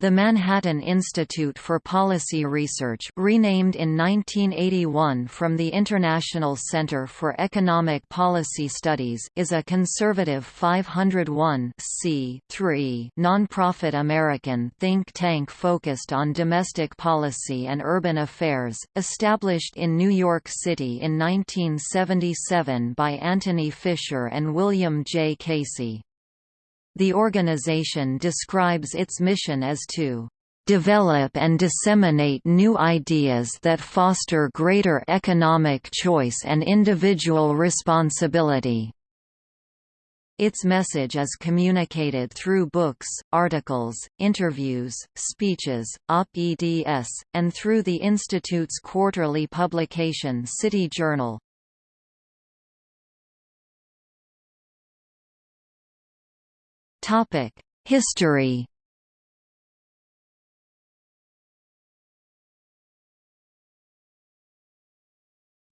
The Manhattan Institute for Policy Research renamed in 1981 from the International Center for Economic Policy Studies is a conservative 501 nonprofit American think tank focused on domestic policy and urban affairs, established in New York City in 1977 by Anthony Fisher and William J. Casey. The organization describes its mission as to develop and disseminate new ideas that foster greater economic choice and individual responsibility. Its message is communicated through books, articles, interviews, speeches, op-eds, and through the Institute's quarterly publication City Journal. Topic: History.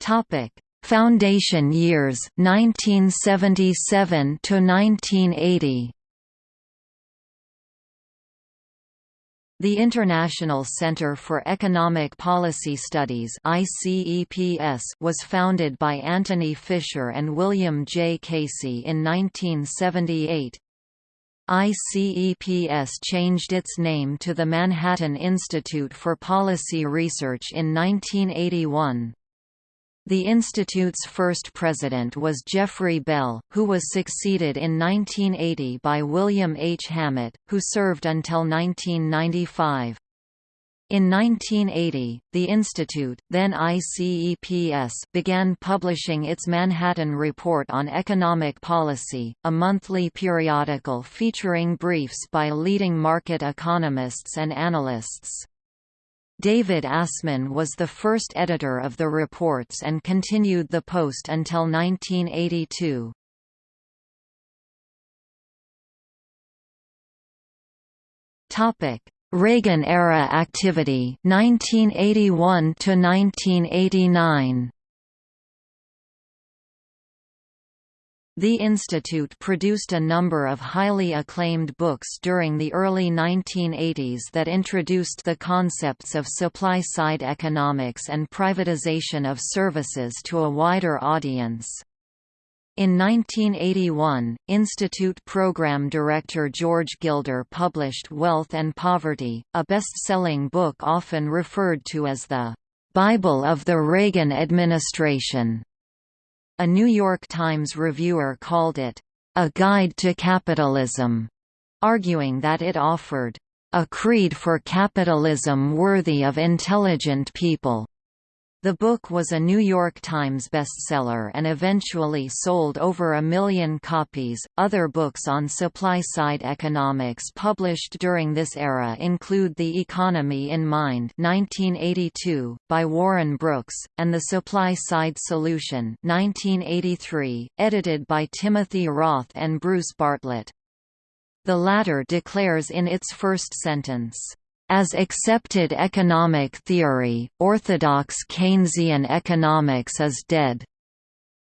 Topic: Foundation years 1977 to 1980. The International Center for Economic Policy Studies was founded by Anthony Fisher and William J. Casey in 1978. ICEPS changed its name to the Manhattan Institute for Policy Research in 1981. The institute's first president was Jeffrey Bell, who was succeeded in 1980 by William H. Hammett, who served until 1995. In 1980, the Institute then ICEPS began publishing its Manhattan Report on Economic Policy, a monthly periodical featuring briefs by leading market economists and analysts. David Asman was the first editor of the reports and continued the post until 1982. Topic Reagan-era activity 1981 to 1989 The Institute produced a number of highly acclaimed books during the early 1980s that introduced the concepts of supply-side economics and privatization of services to a wider audience. In 1981, Institute program director George Gilder published Wealth and Poverty, a best-selling book often referred to as the Bible of the Reagan administration. A New York Times reviewer called it a guide to capitalism, arguing that it offered a creed for capitalism worthy of intelligent people. The book was a New York Times bestseller and eventually sold over a million copies. Other books on supply side economics published during this era include The Economy in Mind, 1982, by Warren Brooks, and The Supply Side Solution, 1983, edited by Timothy Roth and Bruce Bartlett. The latter declares in its first sentence, as accepted economic theory, orthodox Keynesian economics is dead.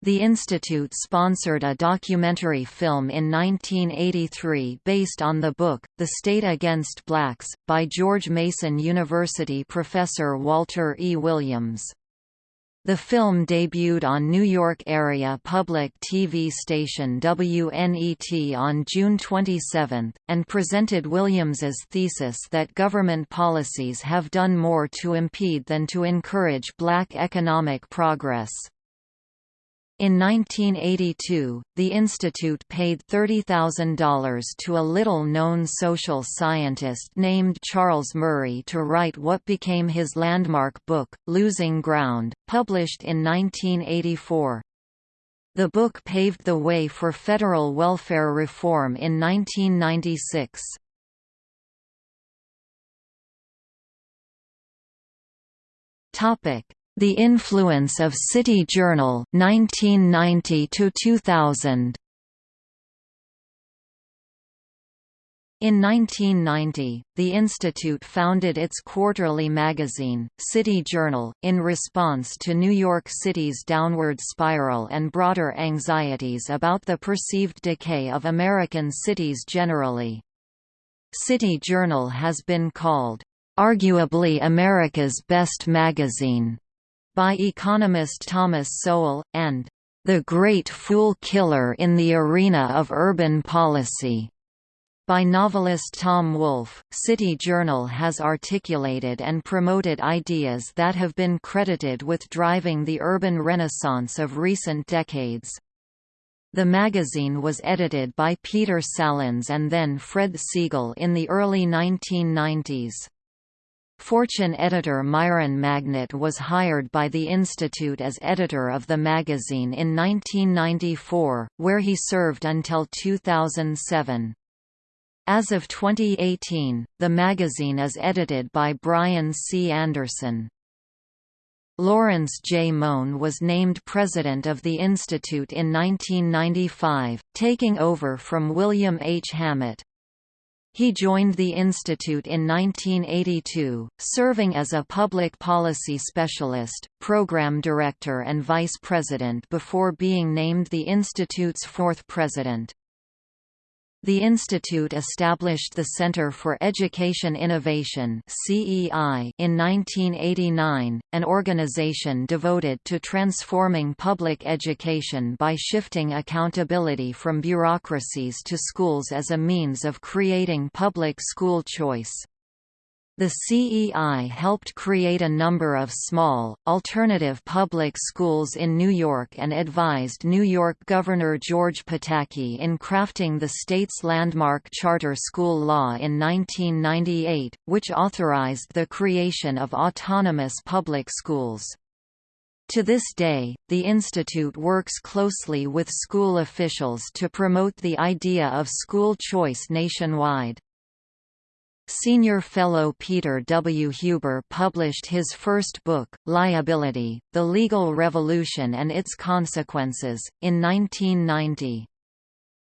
The Institute sponsored a documentary film in 1983 based on the book, The State Against Blacks, by George Mason University professor Walter E. Williams. The film debuted on New York area public TV station WNET on June 27, and presented Williams's thesis that government policies have done more to impede than to encourage black economic progress. In 1982, the institute paid $30,000 to a little-known social scientist named Charles Murray to write what became his landmark book, Losing Ground, published in 1984. The book paved the way for federal welfare reform in 1996. Topic: the Influence of City Journal 1990 to 2000 In 1990, the Institute founded its quarterly magazine, City Journal, in response to New York City's downward spiral and broader anxieties about the perceived decay of American cities generally. City Journal has been called, "...arguably America's best magazine." By economist Thomas Sowell, and the great fool killer in the arena of urban policy. By novelist Tom Wolfe, City Journal has articulated and promoted ideas that have been credited with driving the urban renaissance of recent decades. The magazine was edited by Peter Salins and then Fred Siegel in the early 1990s. Fortune editor Myron Magnet was hired by the Institute as editor of the magazine in 1994, where he served until 2007. As of 2018, the magazine is edited by Brian C. Anderson. Lawrence J. Mone was named president of the Institute in 1995, taking over from William H. Hammett. He joined the institute in 1982, serving as a public policy specialist, program director and vice president before being named the institute's fourth president. The institute established the Center for Education Innovation (CEI) in 1989, an organization devoted to transforming public education by shifting accountability from bureaucracies to schools as a means of creating public school choice. The CEI helped create a number of small, alternative public schools in New York and advised New York Governor George Pataki in crafting the state's landmark charter school law in 1998, which authorized the creation of autonomous public schools. To this day, the institute works closely with school officials to promote the idea of school choice nationwide. Senior fellow Peter W. Huber published his first book, Liability, The Legal Revolution and Its Consequences, in 1990.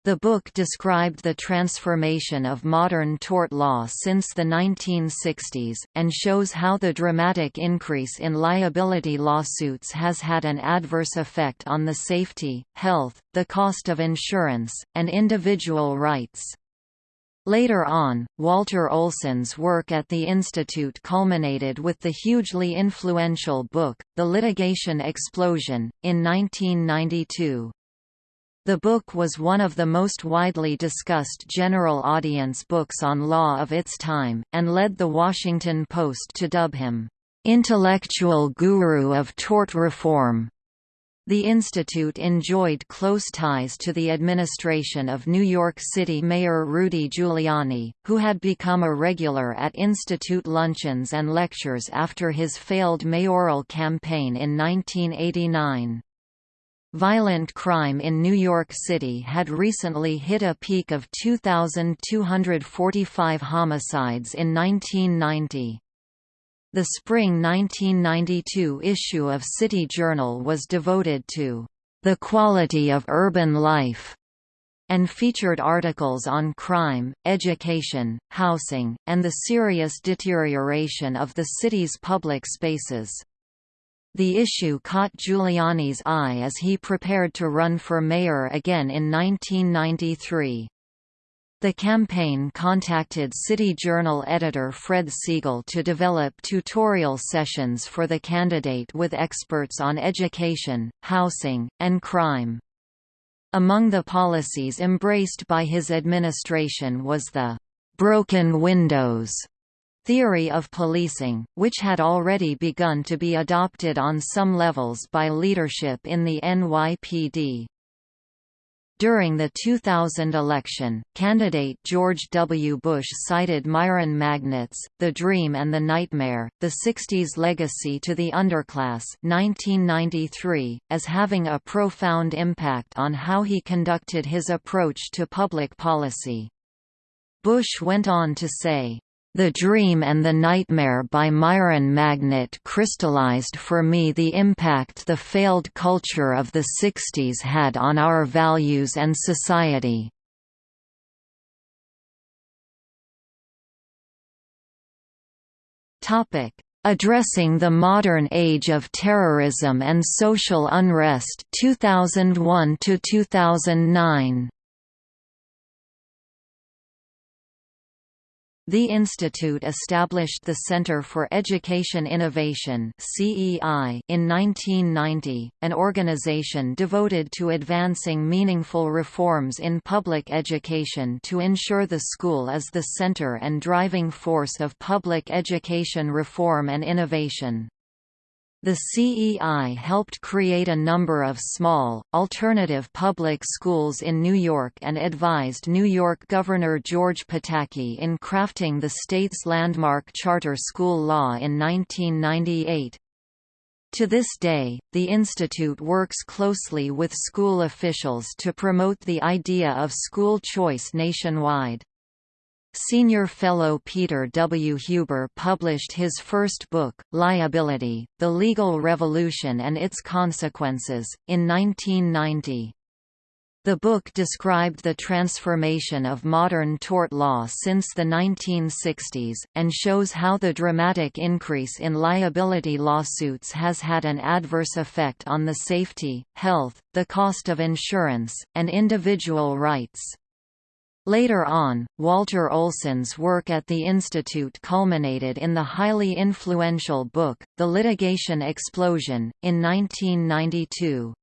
The book described the transformation of modern tort law since the 1960s, and shows how the dramatic increase in liability lawsuits has had an adverse effect on the safety, health, the cost of insurance, and individual rights. Later on, Walter Olson's work at the Institute culminated with the hugely influential book, The Litigation Explosion, in 1992. The book was one of the most widely discussed general audience books on law of its time, and led The Washington Post to dub him, "...intellectual guru of tort reform." The institute enjoyed close ties to the administration of New York City Mayor Rudy Giuliani, who had become a regular at institute luncheons and lectures after his failed mayoral campaign in 1989. Violent crime in New York City had recently hit a peak of 2,245 homicides in 1990. The spring 1992 issue of City Journal was devoted to the quality of urban life and featured articles on crime, education, housing, and the serious deterioration of the city's public spaces. The issue caught Giuliani's eye as he prepared to run for mayor again in 1993. The campaign contacted City Journal editor Fred Siegel to develop tutorial sessions for the candidate with experts on education, housing, and crime. Among the policies embraced by his administration was the «broken windows» theory of policing, which had already begun to be adopted on some levels by leadership in the NYPD. During the 2000 election, candidate George W. Bush cited Myron Magnet's The Dream and the Nightmare, the 60s Legacy to the Underclass 1993, as having a profound impact on how he conducted his approach to public policy. Bush went on to say, the Dream and the Nightmare by Myron Magnet crystallized for me the impact the failed culture of the 60s had on our values and society. Addressing the Modern Age of Terrorism and Social Unrest 2001 to 2009 The institute established the Center for Education Innovation in 1990, an organization devoted to advancing meaningful reforms in public education to ensure the school is the center and driving force of public education reform and innovation. The CEI helped create a number of small, alternative public schools in New York and advised New York Governor George Pataki in crafting the state's landmark charter school law in 1998. To this day, the institute works closely with school officials to promote the idea of school choice nationwide. Senior fellow Peter W. Huber published his first book, Liability, The Legal Revolution and Its Consequences, in 1990. The book described the transformation of modern tort law since the 1960s, and shows how the dramatic increase in liability lawsuits has had an adverse effect on the safety, health, the cost of insurance, and individual rights. Later on, Walter Olson's work at the Institute culminated in the highly influential book, The Litigation Explosion, in 1992.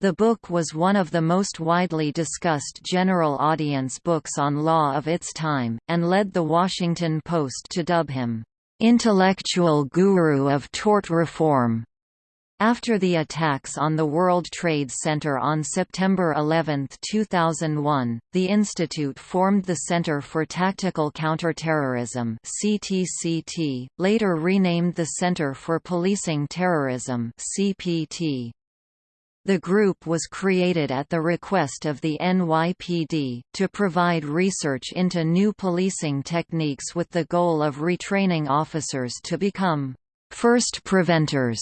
The book was one of the most widely discussed general audience books on law of its time, and led The Washington Post to dub him, "...intellectual guru of tort reform." After the attacks on the World Trade Center on September 11, 2001, the Institute formed the Center for Tactical Counterterrorism (CTCT), later renamed the Center for Policing Terrorism (CPT). The group was created at the request of the NYPD, to provide research into new policing techniques with the goal of retraining officers to become first preventors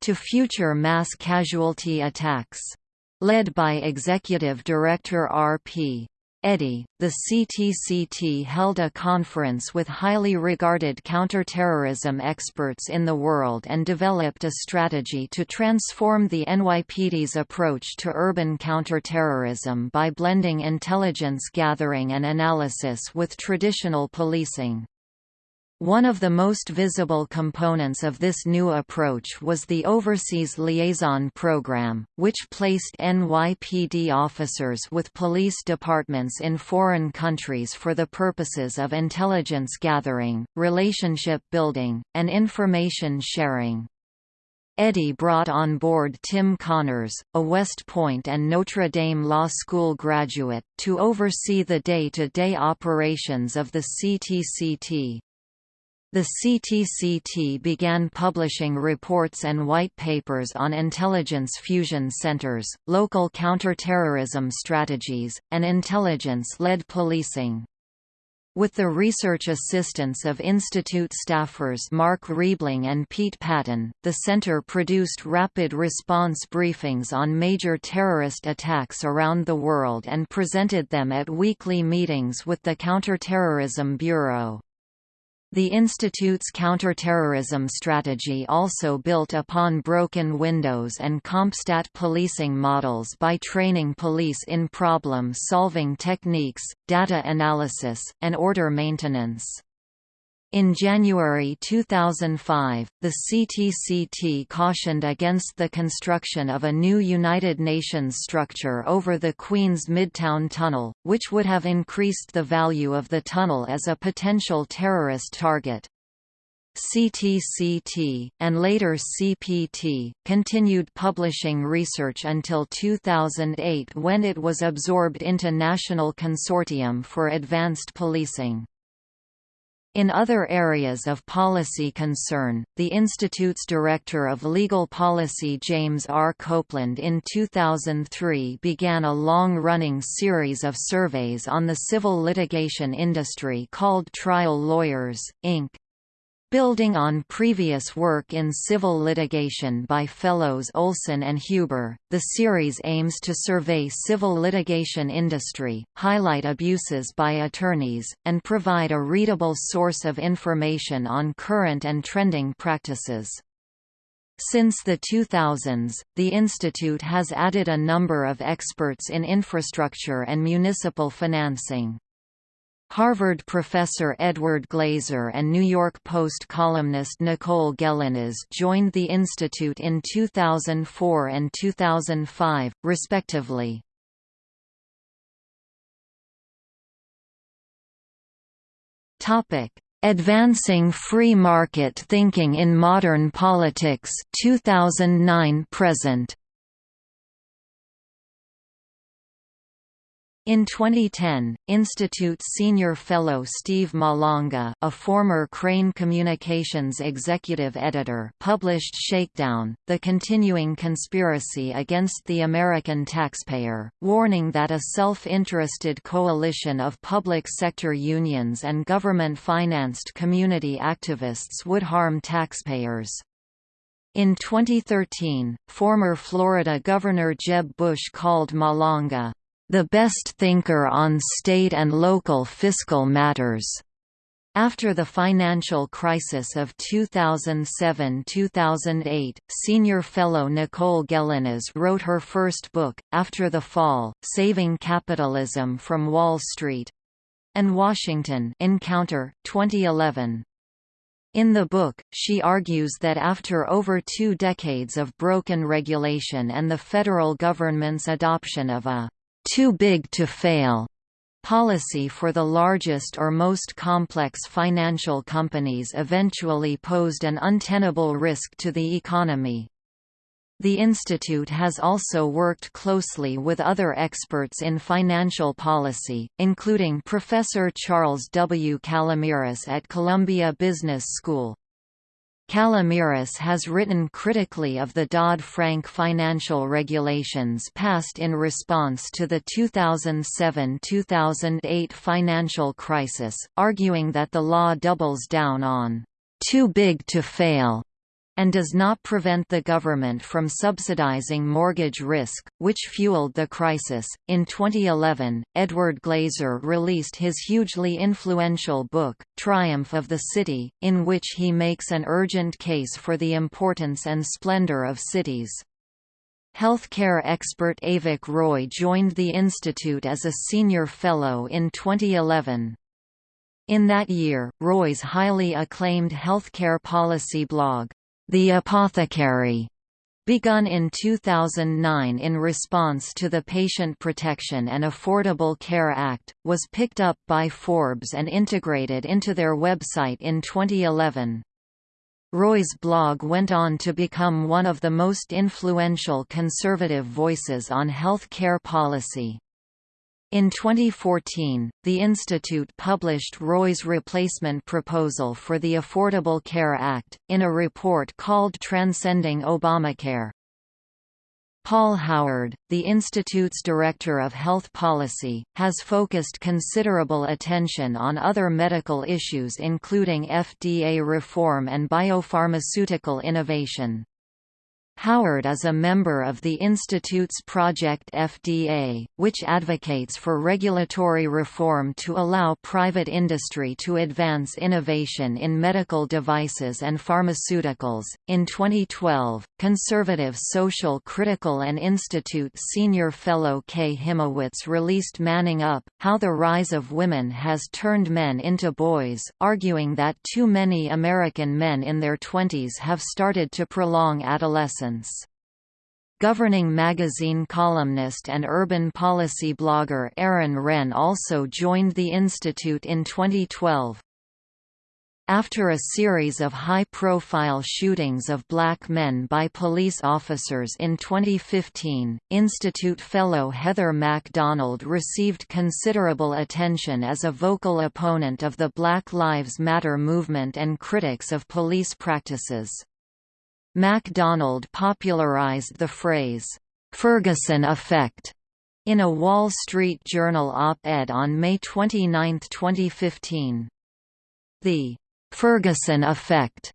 to future mass casualty attacks. Led by Executive Director R.P. Eddy, the CTCT held a conference with highly regarded counterterrorism experts in the world and developed a strategy to transform the NYPD's approach to urban counterterrorism by blending intelligence gathering and analysis with traditional policing. One of the most visible components of this new approach was the Overseas Liaison Program, which placed NYPD officers with police departments in foreign countries for the purposes of intelligence gathering, relationship building, and information sharing. Eddy brought on board Tim Connors, a West Point and Notre Dame Law School graduate, to oversee the day-to-day -day operations of the CTCT. The CTCT began publishing reports and white papers on intelligence fusion centers, local counterterrorism strategies, and intelligence-led policing. With the research assistance of Institute staffers Mark Riebling and Pete Patton, the center produced rapid response briefings on major terrorist attacks around the world and presented them at weekly meetings with the Counterterrorism Bureau. The Institute's counterterrorism strategy also built upon broken windows and CompStat policing models by training police in problem-solving techniques, data analysis, and order maintenance. In January 2005, the CTCT cautioned against the construction of a new United Nations structure over the Queens Midtown Tunnel, which would have increased the value of the tunnel as a potential terrorist target. CTCT, and later CPT, continued publishing research until 2008 when it was absorbed into National Consortium for Advanced Policing. In other areas of policy concern, the Institute's Director of Legal Policy James R. Copeland in 2003 began a long-running series of surveys on the civil litigation industry called Trial Lawyers, Inc. Building on previous work in civil litigation by fellows Olson and Huber, the series aims to survey civil litigation industry, highlight abuses by attorneys, and provide a readable source of information on current and trending practices. Since the 2000s, the institute has added a number of experts in infrastructure and municipal financing. Harvard professor Edward Glaeser and New York Post columnist Nicole Gelinas joined the institute in 2004 and 2005, respectively. Advancing Free Market Thinking in Modern Politics 2009 present In 2010, Institute Senior Fellow Steve Malanga a former Crain Communications executive editor published Shakedown, The Continuing Conspiracy Against the American Taxpayer, warning that a self-interested coalition of public sector unions and government-financed community activists would harm taxpayers. In 2013, former Florida Governor Jeb Bush called Malanga the best thinker on state and local fiscal matters. After the financial crisis of 2007–2008, senior fellow Nicole Gelinas wrote her first book, After the Fall, Saving Capitalism from Wall Street and Washington Encounter, 2011. In the book, she argues that after over two decades of broken regulation and the federal government's adoption of a too big to fail policy for the largest or most complex financial companies eventually posed an untenable risk to the economy. The institute has also worked closely with other experts in financial policy, including Professor Charles W. Calomiris at Columbia Business School. Calomiris has written critically of the Dodd-Frank financial regulations passed in response to the 2007–2008 financial crisis, arguing that the law doubles down on «too big to fail» and does not prevent the government from subsidizing mortgage risk, which fueled the crisis. In 2011, Edward Glaeser released his hugely influential book, Triumph of the City, in which he makes an urgent case for the importance and splendor of cities. Healthcare expert Avik Roy joined the institute as a senior fellow in 2011. In that year, Roy's highly acclaimed healthcare policy blog, the Apothecary, begun in 2009 in response to the Patient Protection and Affordable Care Act, was picked up by Forbes and integrated into their website in 2011. Roy's blog went on to become one of the most influential conservative voices on health care policy. In 2014, the Institute published Roy's replacement proposal for the Affordable Care Act, in a report called Transcending Obamacare. Paul Howard, the Institute's Director of Health Policy, has focused considerable attention on other medical issues including FDA reform and biopharmaceutical innovation. Howard is a member of the Institute's Project FDA, which advocates for regulatory reform to allow private industry to advance innovation in medical devices and pharmaceuticals. In 2012, conservative social critical and Institute senior fellow Kay Hymowitz released Manning Up How the Rise of Women Has Turned Men into Boys, arguing that too many American men in their twenties have started to prolong adolescence Governing magazine columnist and urban policy blogger Aaron Renn also joined the institute in 2012. After a series of high-profile shootings of black men by police officers in 2015, Institute fellow Heather Mac Donald received considerable attention as a vocal opponent of the Black Lives Matter movement and critics of police practices. MacDonald popularized the phrase, "'Ferguson Effect' in a Wall Street Journal op-ed on May 29, 2015. The "'Ferguson Effect'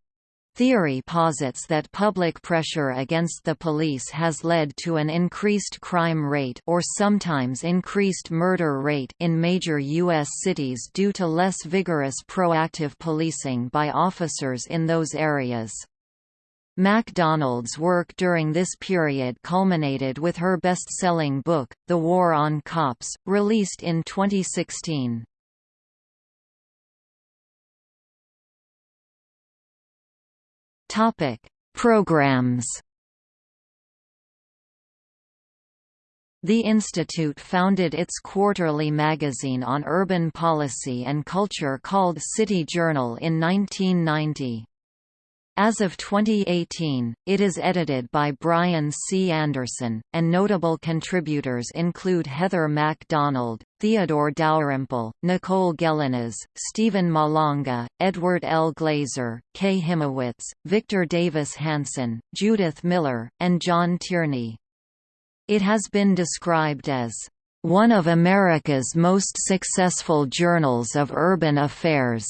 Theory posits that public pressure against the police has led to an increased crime rate or sometimes increased murder rate in major U.S. cities due to less vigorous proactive policing by officers in those areas. MacDonald's work during this period culminated with her best-selling book, The War on Cops, released in 2016. Topic: Programs. The institute founded its quarterly magazine on urban policy and culture called City Journal in 1990. As of 2018, it is edited by Brian C. Anderson, and notable contributors include Heather MacDonald, Theodore Dalrymple, Nicole Gelinas, Steven Malanga, Edward L. Glaeser, Kay Hymowitz, Victor Davis Hanson, Judith Miller, and John Tierney. It has been described as one of America's most successful journals of urban affairs.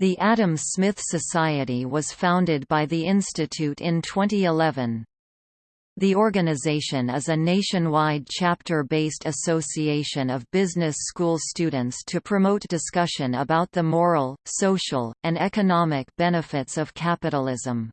The Adam Smith Society was founded by the Institute in 2011. The organization is a nationwide chapter-based association of business school students to promote discussion about the moral, social, and economic benefits of capitalism.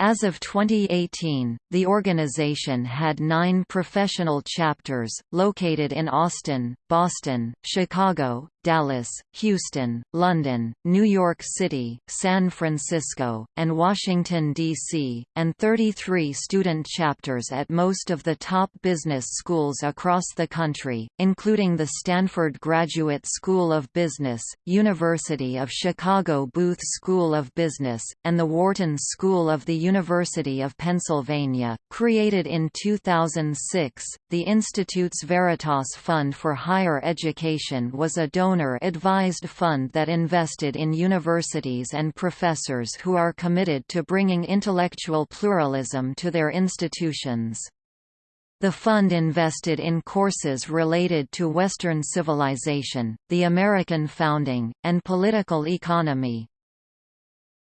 As of 2018, the organization had nine professional chapters, located in Austin, Boston, Chicago, Dallas, Houston, London, New York City, San Francisco, and Washington, D.C., and 33 student chapters at most of the top business schools across the country, including the Stanford Graduate School of Business, University of Chicago Booth School of Business, and the Wharton School of the University of Pennsylvania. Created in 2006, the Institute's Veritas Fund for Higher Education was a donor donor-advised fund that invested in universities and professors who are committed to bringing intellectual pluralism to their institutions. The fund invested in courses related to Western civilization, the American founding, and political economy.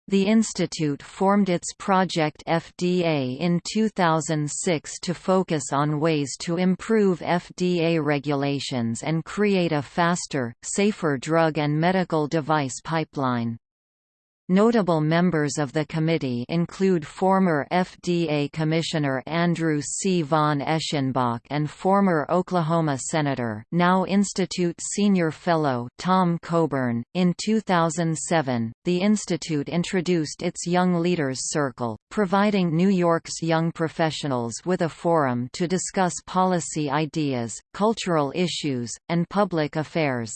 The institute formed its Project FDA in 2006 to focus on ways to improve FDA regulations and create a faster, safer drug and medical device pipeline. Notable members of the committee include former FDA Commissioner Andrew C. von Eschenbach and former Oklahoma Senator now Institute Senior Fellow Tom Coburn. In 2007, the Institute introduced its Young Leaders Circle, providing New York's young professionals with a forum to discuss policy ideas, cultural issues, and public affairs.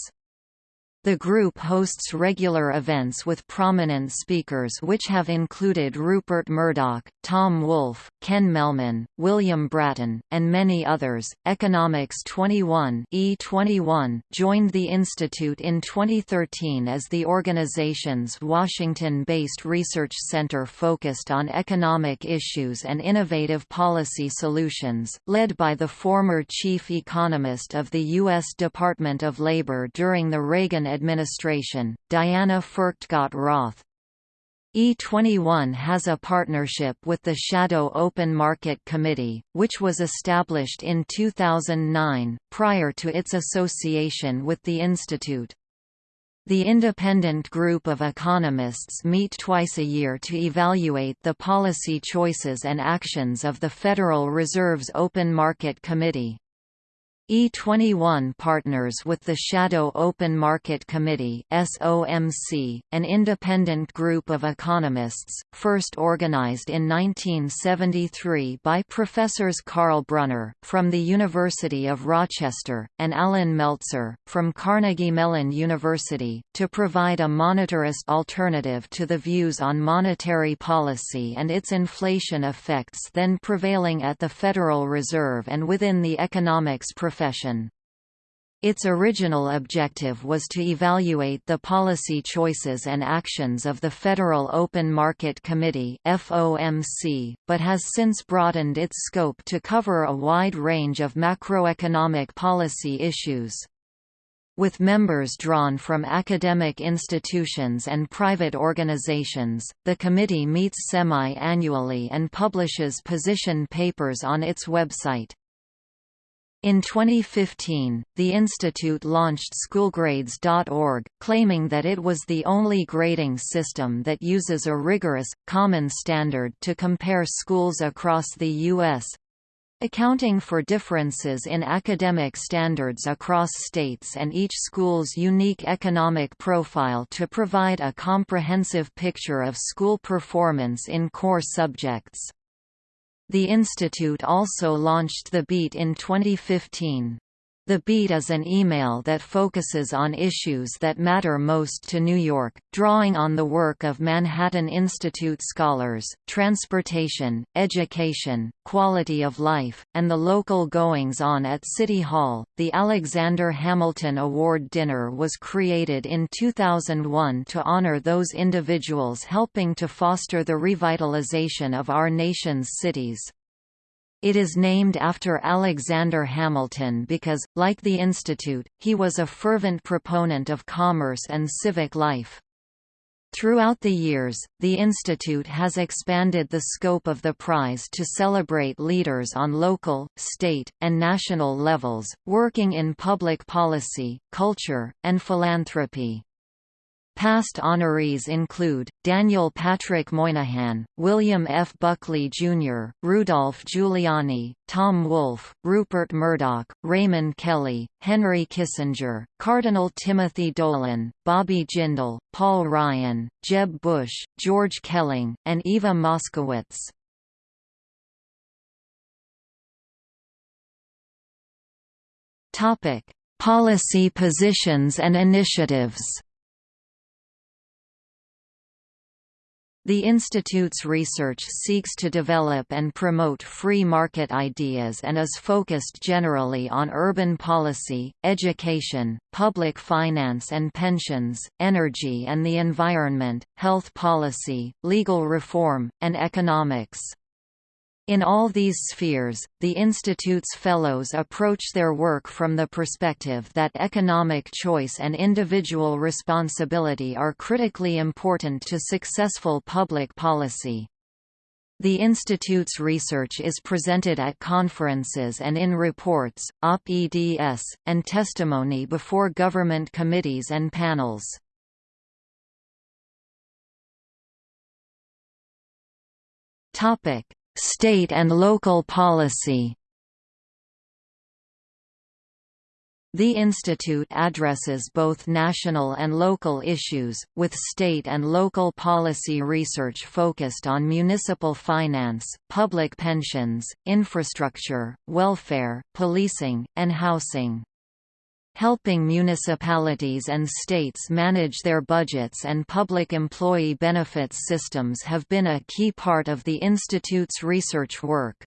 The group hosts regular events with prominent speakers which have included Rupert Murdoch, Tom Wolfe, Ken Mehlman, William Bratton, and many others. Economics 21 E21 joined the institute in 2013 as the organization's Washington-based research center focused on economic issues and innovative policy solutions, led by the former chief economist of the U.S. Department of Labor during the Reagan administration, Diana Furchtgott Roth. E21 has a partnership with the Shadow Open Market Committee, which was established in 2009, prior to its association with the Institute. The independent group of economists meet twice a year to evaluate the policy choices and actions of the Federal Reserve's Open Market Committee. E21 partners with the Shadow Open Market Committee SOMC, an independent group of economists, first organized in 1973 by professors Karl Brunner, from the University of Rochester, and Allan Meltzer, from Carnegie Mellon University, to provide a monetarist alternative to the views on monetary policy and its inflation effects then prevailing at the Federal Reserve and within the economics profession profession. Its original objective was to evaluate the policy choices and actions of the Federal Open Market Committee (FOMC), but has since broadened its scope to cover a wide range of macroeconomic policy issues. With members drawn from academic institutions and private organizations, the committee meets semi-annually and publishes position papers on its website. In 2015, the institute launched schoolgrades.org, claiming that it was the only grading system that uses a rigorous, common standard to compare schools across the U.S. accounting for differences in academic standards across states and each school's unique economic profile to provide a comprehensive picture of school performance in core subjects. The institute also launched the Beat in 2015. The Beat is an email that focuses on issues that matter most to New York, drawing on the work of Manhattan Institute scholars, transportation, education, quality of life, and the local goings-on at City Hall. The Alexander Hamilton Award Dinner was created in 2001 to honor those individuals helping to foster the revitalization of our nation's cities. It is named after Alexander Hamilton because, like the Institute, he was a fervent proponent of commerce and civic life. Throughout the years, the Institute has expanded the scope of the prize to celebrate leaders on local, state, and national levels, working in public policy, culture, and philanthropy. Past honorees include, Daniel Patrick Moynihan, William F. Buckley, Jr., Rudolph Giuliani, Tom Wolfe, Rupert Murdoch, Raymond Kelly, Henry Kissinger, Cardinal Timothy Dolan, Bobby Jindal, Paul Ryan, Jeb Bush, George Kelling, and Eva Moskowitz. Policy positions and initiatives The Institute's research seeks to develop and promote free market ideas and is focused generally on urban policy, education, public finance and pensions, energy and the environment, health policy, legal reform, and economics. In all these spheres, the Institute's fellows approach their work from the perspective that economic choice and individual responsibility are critically important to successful public policy. The Institute's research is presented at conferences and in reports, op-eds, and testimony before government committees and panels. Topic: State and local policy The institute addresses both national and local issues, with state and local policy research focused on municipal finance, public pensions, infrastructure, welfare, policing, and housing. Helping municipalities and states manage their budgets and public employee benefits systems have been a key part of the Institute's research work.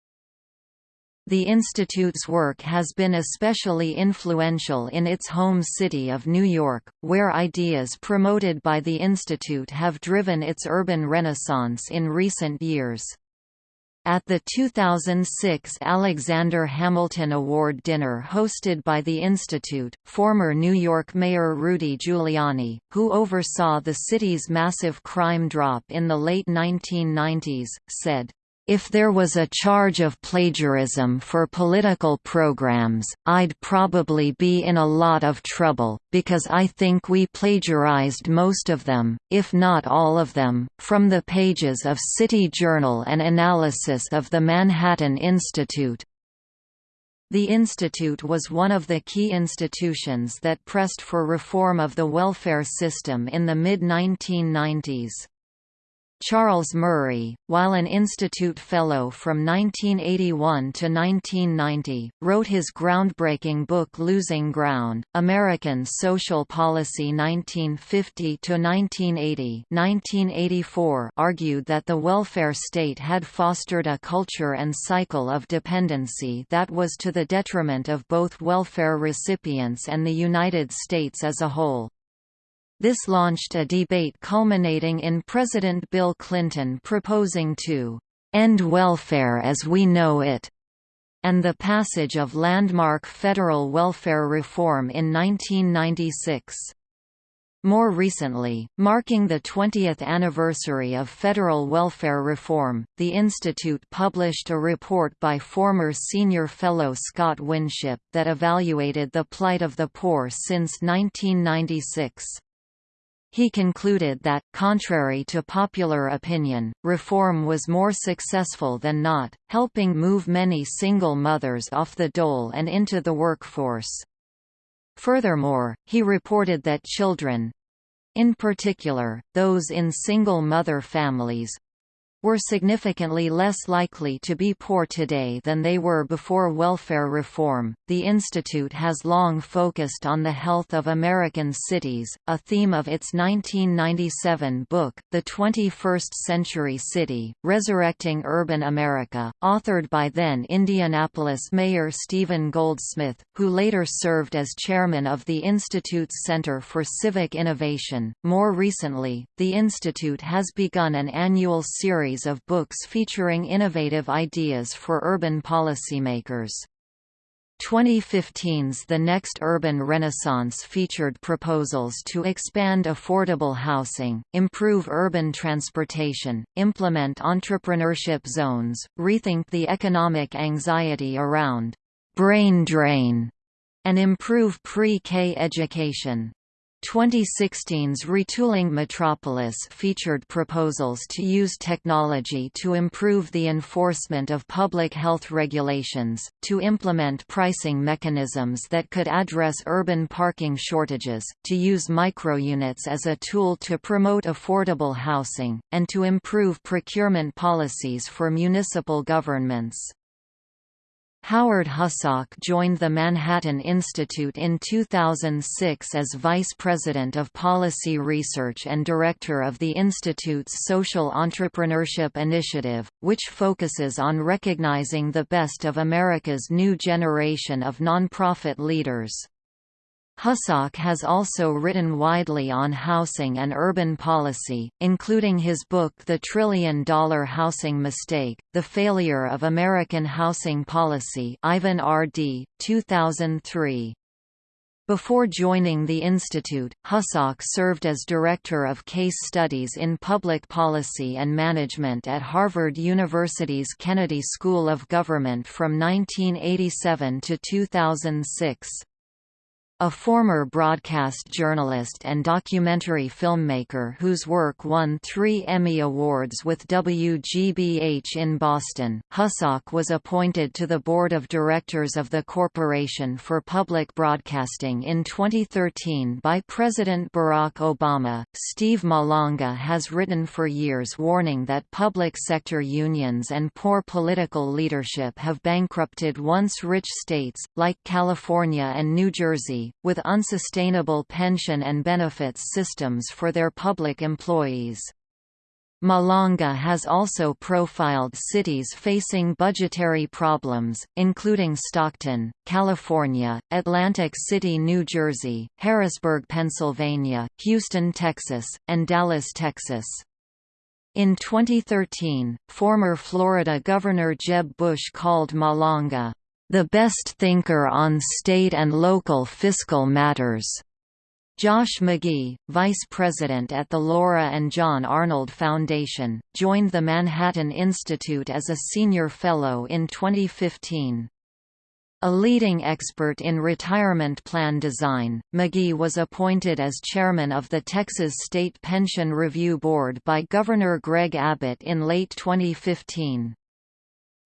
The Institute's work has been especially influential in its home city of New York, where ideas promoted by the Institute have driven its urban renaissance in recent years. At the 2006 Alexander Hamilton Award dinner hosted by the Institute, former New York Mayor Rudy Giuliani, who oversaw the city's massive crime drop in the late 1990s, said, if there was a charge of plagiarism for political programs, I'd probably be in a lot of trouble, because I think we plagiarized most of them, if not all of them, from the pages of City Journal and analysis of the Manhattan Institute. The Institute was one of the key institutions that pressed for reform of the welfare system in the mid-1990s. Charles Murray, while an Institute Fellow from 1981 to 1990, wrote his groundbreaking book Losing Ground, American Social Policy 1950–1980 1984 argued that the welfare state had fostered a culture and cycle of dependency that was to the detriment of both welfare recipients and the United States as a whole. This launched a debate culminating in President Bill Clinton proposing to end welfare as we know it, and the passage of landmark federal welfare reform in 1996. More recently, marking the 20th anniversary of federal welfare reform, the Institute published a report by former senior fellow Scott Winship that evaluated the plight of the poor since 1996. He concluded that, contrary to popular opinion, reform was more successful than not, helping move many single mothers off the dole and into the workforce. Furthermore, he reported that children—in particular, those in single-mother families, were significantly less likely to be poor today than they were before welfare reform. The Institute has long focused on the health of American cities, a theme of its 1997 book, The 21st Century City Resurrecting Urban America, authored by then Indianapolis Mayor Stephen Goldsmith, who later served as chairman of the Institute's Center for Civic Innovation. More recently, the Institute has begun an annual series series of books featuring innovative ideas for urban policymakers. 2015's The Next Urban Renaissance featured proposals to expand affordable housing, improve urban transportation, implement entrepreneurship zones, rethink the economic anxiety around brain drain, and improve pre-K education. 2016's Retooling Metropolis featured proposals to use technology to improve the enforcement of public health regulations, to implement pricing mechanisms that could address urban parking shortages, to use microunits as a tool to promote affordable housing, and to improve procurement policies for municipal governments. Howard Husock joined the Manhattan Institute in 2006 as Vice President of Policy Research and Director of the Institute's Social Entrepreneurship Initiative, which focuses on recognizing the best of America's new generation of nonprofit leaders. Husock has also written widely on housing and urban policy, including his book The Trillion-Dollar Housing Mistake, The Failure of American Housing Policy Ivan R. Dee, 2003. Before joining the institute, Husock served as Director of Case Studies in Public Policy and Management at Harvard University's Kennedy School of Government from 1987 to 2006. A former broadcast journalist and documentary filmmaker whose work won three Emmy Awards with WGBH in Boston, Husock was appointed to the board of directors of the Corporation for Public Broadcasting in 2013 by President Barack Obama. Steve Malanga has written for years warning that public sector unions and poor political leadership have bankrupted once rich states, like California and New Jersey, with unsustainable pension and benefits systems for their public employees. Malanga has also profiled cities facing budgetary problems, including Stockton, California, Atlantic City, New Jersey, Harrisburg, Pennsylvania, Houston, Texas, and Dallas, Texas. In 2013, former Florida Governor Jeb Bush called Malanga, the best thinker on state and local fiscal matters. Josh McGee, vice president at the Laura and John Arnold Foundation, joined the Manhattan Institute as a senior fellow in 2015. A leading expert in retirement plan design, McGee was appointed as chairman of the Texas State Pension Review Board by Governor Greg Abbott in late 2015.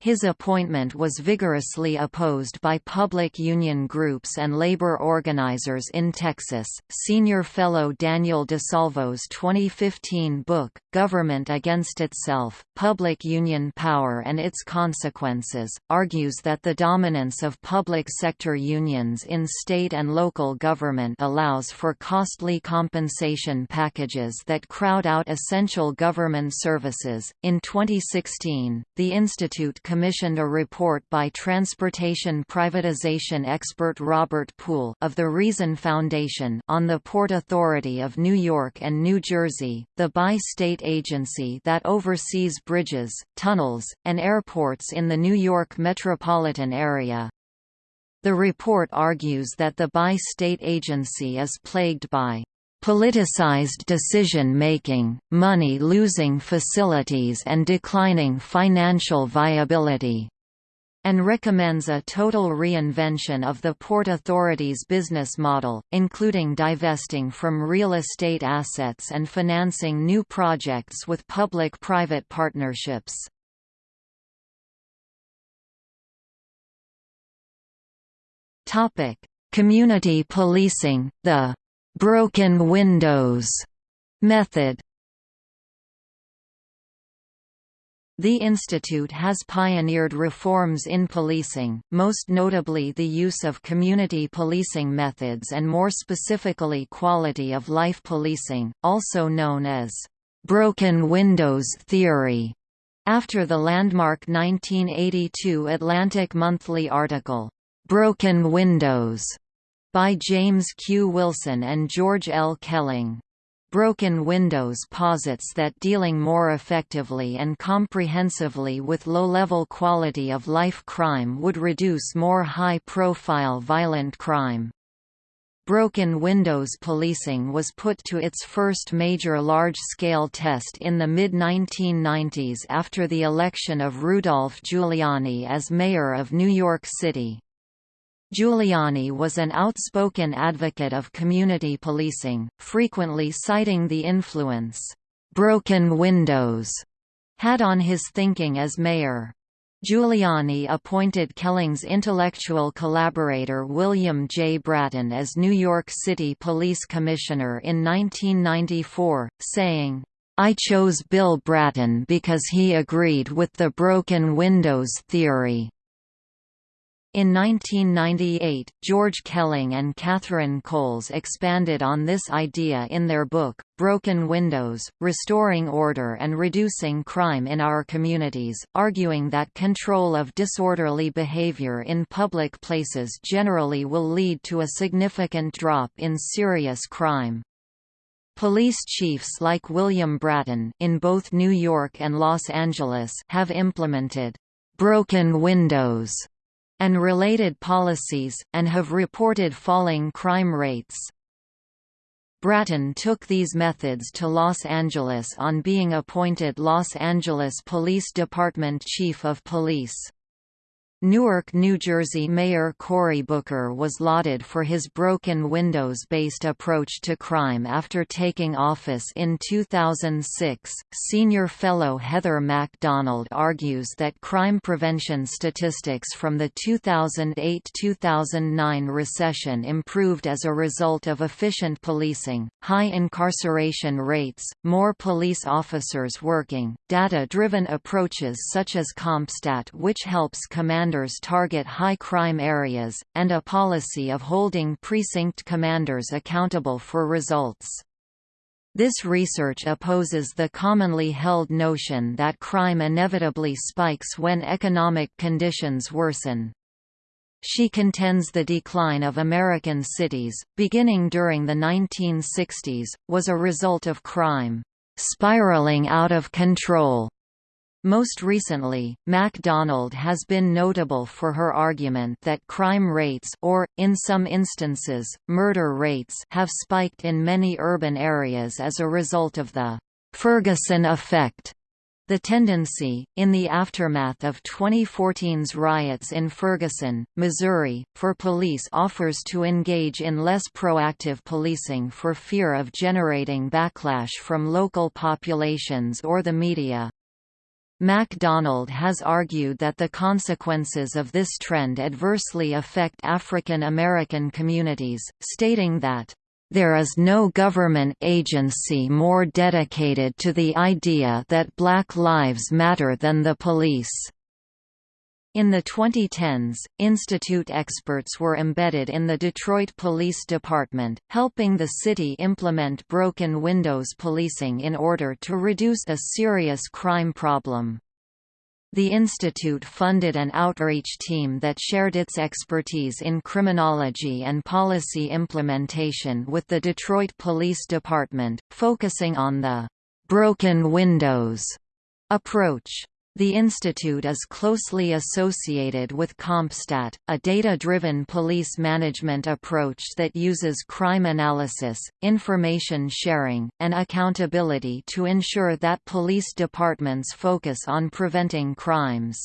His appointment was vigorously opposed by public union groups and labor organizers in Texas. Senior fellow Daniel DiSalvo's 2015 book, Government Against Itself Public Union Power and Its Consequences, argues that the dominance of public sector unions in state and local government allows for costly compensation packages that crowd out essential government services. In 2016, the Institute commissioned a report by transportation privatization expert Robert Poole of the Reason Foundation on the Port Authority of New York and New Jersey, the bi-state agency that oversees bridges, tunnels, and airports in the New York metropolitan area. The report argues that the bi-state agency is plagued by politicized decision-making, money-losing facilities and declining financial viability. and recommends a total reinvention of the Port Authority's business model, including divesting from real estate assets and financing new projects with public-private partnerships. Community policing, the «broken windows» method. The institute has pioneered reforms in policing, most notably the use of community policing methods and more specifically quality of life policing, also known as «broken windows theory», after the landmark 1982 Atlantic Monthly article, «Broken Windows» by James Q. Wilson and George L. Kelling. Broken Windows posits that dealing more effectively and comprehensively with low-level quality of life crime would reduce more high-profile violent crime. Broken windows policing was put to its first major large-scale test in the mid-1990s after the election of Rudolph Giuliani as mayor of New York City. Giuliani was an outspoken advocate of community policing, frequently citing the influence, "'broken windows' had on his thinking as mayor. Giuliani appointed Kelling's intellectual collaborator William J. Bratton as New York City Police Commissioner in 1994, saying, I chose Bill Bratton because he agreed with the broken windows theory. In 1998, George Kelling and Catherine Coles expanded on this idea in their book, Broken Windows, Restoring Order and Reducing Crime in Our Communities, arguing that control of disorderly behavior in public places generally will lead to a significant drop in serious crime. Police chiefs like William Bratton in both New York and Los Angeles have implemented broken windows and related policies, and have reported falling crime rates. Bratton took these methods to Los Angeles on being appointed Los Angeles Police Department Chief of Police. Newark, New Jersey Mayor Cory Booker was lauded for his broken windows-based approach to crime after taking office in 2006. Senior fellow Heather MacDonald argues that crime prevention statistics from the 2008-2009 recession improved as a result of efficient policing, high incarceration rates, more police officers working, data-driven approaches such as CompStat which helps command commanders target high crime areas, and a policy of holding precinct commanders accountable for results. This research opposes the commonly held notion that crime inevitably spikes when economic conditions worsen. She contends the decline of American cities, beginning during the 1960s, was a result of crime spiraling out of control most recently, MacDonald has been notable for her argument that crime rates or, in some instances, murder rates have spiked in many urban areas as a result of the «Ferguson effect». The tendency, in the aftermath of 2014's riots in Ferguson, Missouri, for police offers to engage in less proactive policing for fear of generating backlash from local populations or the media. MacDonald has argued that the consequences of this trend adversely affect African American communities, stating that, "...there is no government agency more dedicated to the idea that black lives matter than the police." In the 2010s, Institute experts were embedded in the Detroit Police Department, helping the city implement broken windows policing in order to reduce a serious crime problem. The institute funded an outreach team that shared its expertise in criminology and policy implementation with the Detroit Police Department, focusing on the «broken windows» approach. The institute is closely associated with CompStat, a data-driven police management approach that uses crime analysis, information sharing, and accountability to ensure that police departments focus on preventing crimes.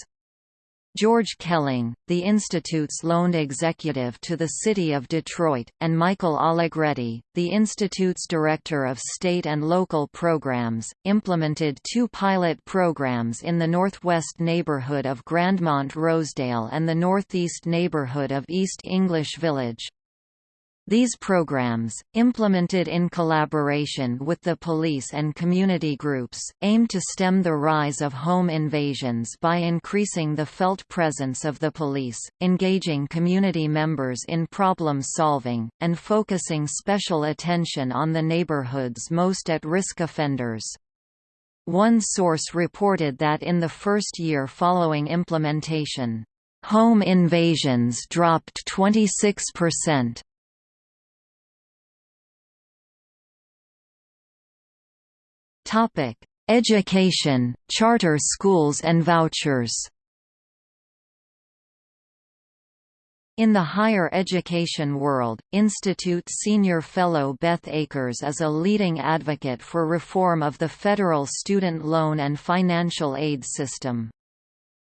George Kelling, the Institute's loaned executive to the City of Detroit, and Michael Allegretti, the Institute's Director of State and Local Programs, implemented two pilot programs in the northwest neighborhood of Grandmont-Rosedale and the northeast neighborhood of East English Village. These programs, implemented in collaboration with the police and community groups, aim to stem the rise of home invasions by increasing the felt presence of the police, engaging community members in problem solving, and focusing special attention on the neighborhood's most at-risk offenders. One source reported that in the first year following implementation, home invasions dropped 26%. Topic: Education, charter schools and vouchers. In the higher education world, Institute Senior Fellow Beth Akers is a leading advocate for reform of the federal student loan and financial aid system.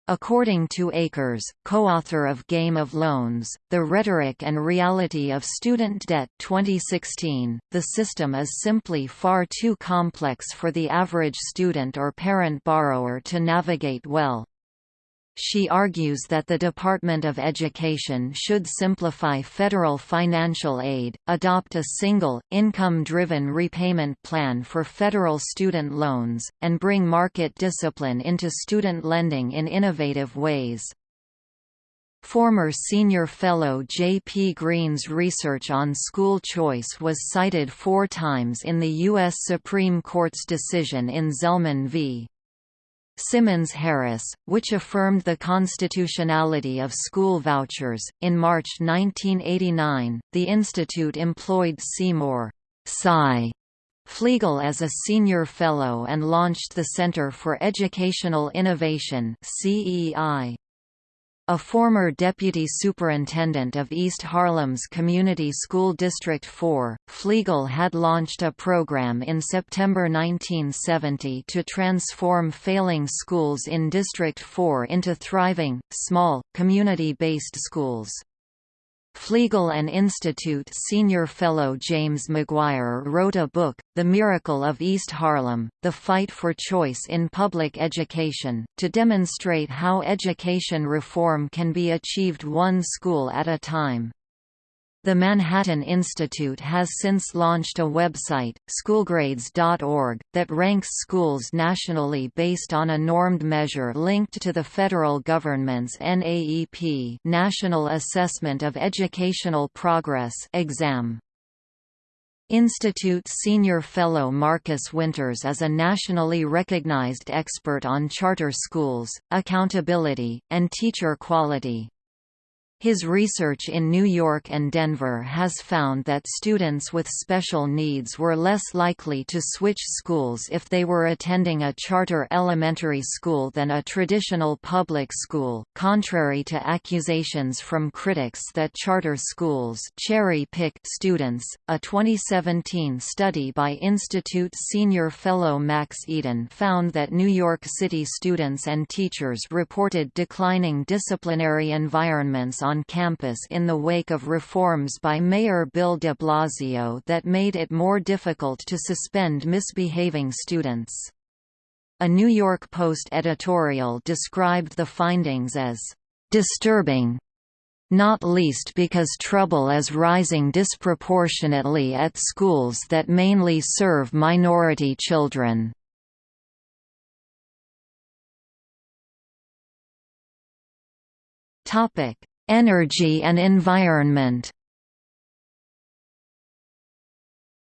According to Akers, co-author of Game of Loans, The Rhetoric and Reality of Student Debt 2016, the system is simply far too complex for the average student or parent borrower to navigate well. She argues that the Department of Education should simplify federal financial aid, adopt a single, income-driven repayment plan for federal student loans, and bring market discipline into student lending in innovative ways. Former senior fellow Jay P. Greene's research on school choice was cited four times in the U.S. Supreme Court's decision in Zelman v. Simmons-Harris, which affirmed the constitutionality of school vouchers. In March 1989, the institute employed Seymour Sy Fliegel as a senior fellow and launched the Center for Educational Innovation (CEI). A former deputy superintendent of East Harlem's Community School District 4, Fliegel had launched a program in September 1970 to transform failing schools in District 4 into thriving, small, community-based schools. Fliegel and Institute senior fellow James McGuire wrote a book, The Miracle of East Harlem, The Fight for Choice in Public Education, to demonstrate how education reform can be achieved one school at a time. The Manhattan Institute has since launched a website, schoolgrades.org, that ranks schools nationally based on a normed measure linked to the federal government's NAEP National Assessment of Educational Progress exam. Institute Senior Fellow Marcus Winters is a nationally recognized expert on charter schools, accountability, and teacher quality. His research in New York and Denver has found that students with special needs were less likely to switch schools if they were attending a charter elementary school than a traditional public school, contrary to accusations from critics that charter schools cherry-pick students. A 2017 study by Institute senior fellow Max Eden found that New York City students and teachers reported declining disciplinary environments on campus in the wake of reforms by Mayor Bill de Blasio that made it more difficult to suspend misbehaving students. A New York Post editorial described the findings as disturbing not least because trouble is rising disproportionately at schools that mainly serve minority children. Topic: Energy and environment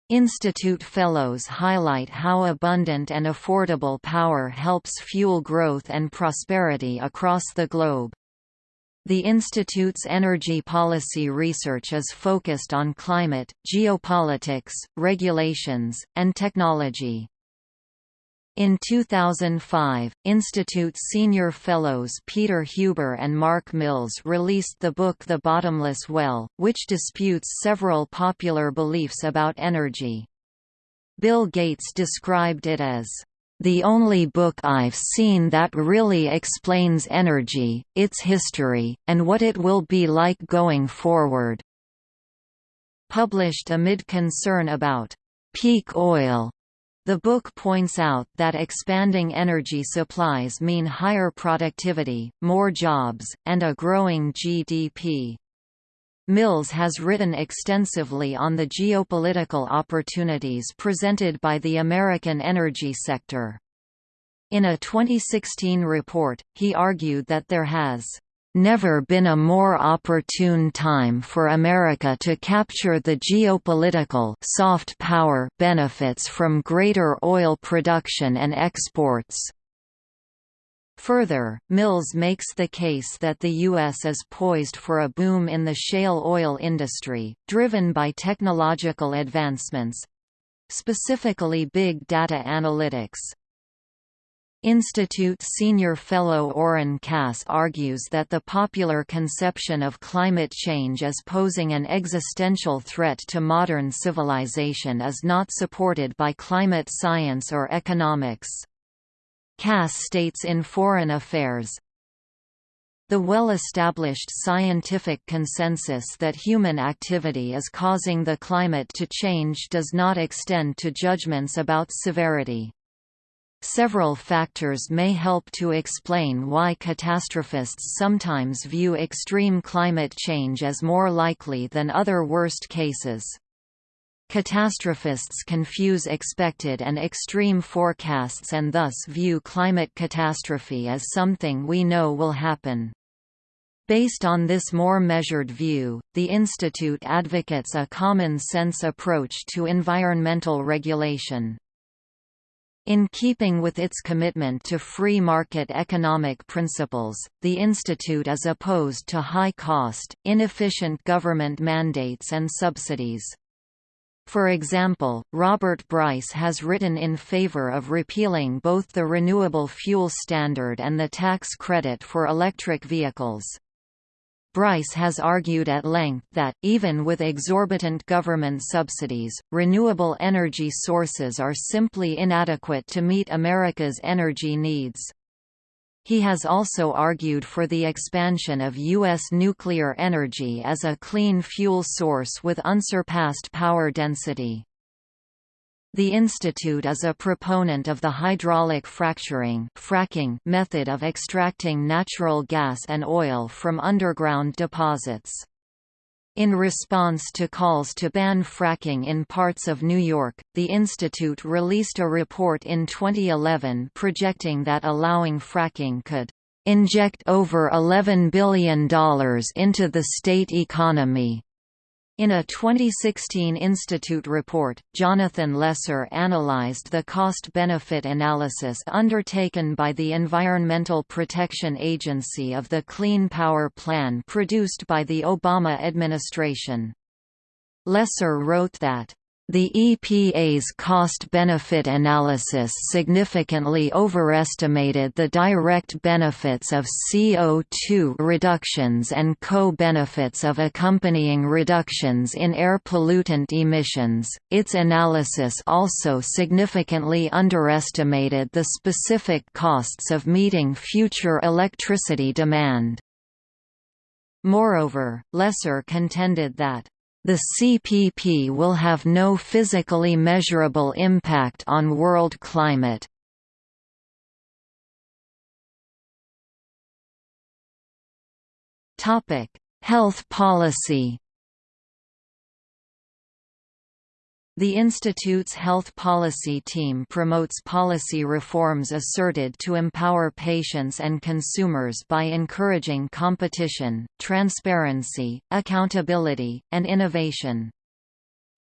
Institute Fellows highlight how abundant and affordable power helps fuel growth and prosperity across the globe. The Institute's energy policy research is focused on climate, geopolitics, regulations, and technology. In 2005, Institute senior fellows Peter Huber and Mark Mills released the book The Bottomless Well, which disputes several popular beliefs about energy. Bill Gates described it as the only book I've seen that really explains energy, its history, and what it will be like going forward." Published amid concern about peak oil the book points out that expanding energy supplies mean higher productivity, more jobs, and a growing GDP. Mills has written extensively on the geopolitical opportunities presented by the American energy sector. In a 2016 report, he argued that there has never been a more opportune time for America to capture the geopolitical soft power benefits from greater oil production and exports. Further, Mills makes the case that the U.S. is poised for a boom in the shale oil industry, driven by technological advancements—specifically big data analytics. Institute senior fellow Oren Cass argues that the popular conception of climate change as posing an existential threat to modern civilization is not supported by climate science or economics. Cass states in Foreign Affairs, the well-established scientific consensus that human activity is causing the climate to change does not extend to judgments about severity. Several factors may help to explain why catastrophists sometimes view extreme climate change as more likely than other worst cases. Catastrophists confuse expected and extreme forecasts and thus view climate catastrophe as something we know will happen. Based on this more measured view, the Institute advocates a common-sense approach to environmental regulation. In keeping with its commitment to free market economic principles, the Institute is opposed to high-cost, inefficient government mandates and subsidies. For example, Robert Bryce has written in favor of repealing both the Renewable Fuel Standard and the tax credit for electric vehicles. Bryce has argued at length that, even with exorbitant government subsidies, renewable energy sources are simply inadequate to meet America's energy needs. He has also argued for the expansion of U.S. nuclear energy as a clean fuel source with unsurpassed power density. The institute is a proponent of the hydraulic fracturing fracking method of extracting natural gas and oil from underground deposits. In response to calls to ban fracking in parts of New York, the institute released a report in 2011 projecting that allowing fracking could inject over $11 billion into the state economy. In a 2016 Institute report, Jonathan Lesser analyzed the cost-benefit analysis undertaken by the Environmental Protection Agency of the Clean Power Plan produced by the Obama administration. Lesser wrote that the EPA's cost-benefit analysis significantly overestimated the direct benefits of CO2 reductions and co-benefits of accompanying reductions in air pollutant emissions. Its analysis also significantly underestimated the specific costs of meeting future electricity demand. Moreover, Lesser contended that the CPP will have no physically measurable impact on world climate. Health policy The Institute's health policy team promotes policy reforms asserted to empower patients and consumers by encouraging competition, transparency, accountability, and innovation.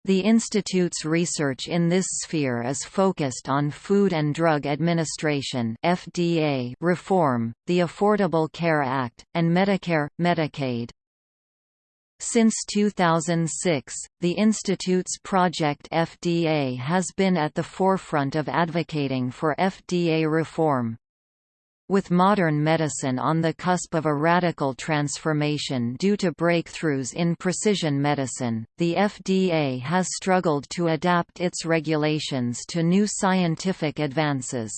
The Institute's research in this sphere is focused on Food and Drug Administration (FDA) reform, the Affordable Care Act, and Medicare Medicaid. Since 2006, the Institute's Project FDA has been at the forefront of advocating for FDA reform. With modern medicine on the cusp of a radical transformation due to breakthroughs in precision medicine, the FDA has struggled to adapt its regulations to new scientific advances.